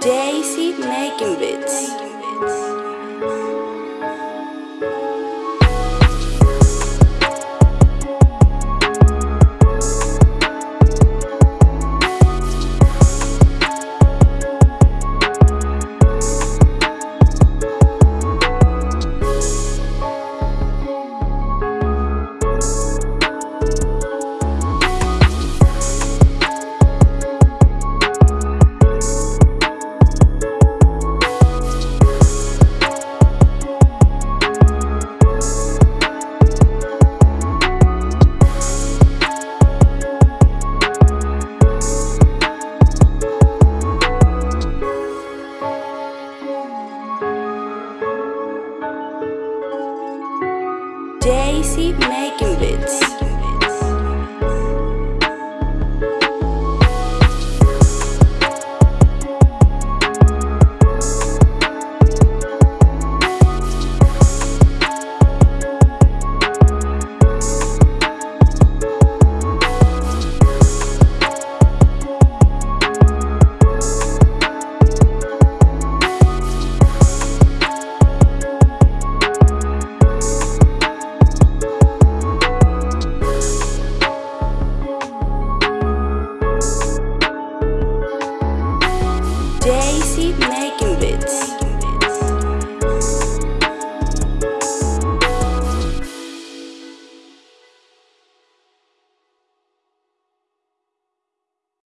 Daisy making bits. Daisy making beats. Daisy making beats.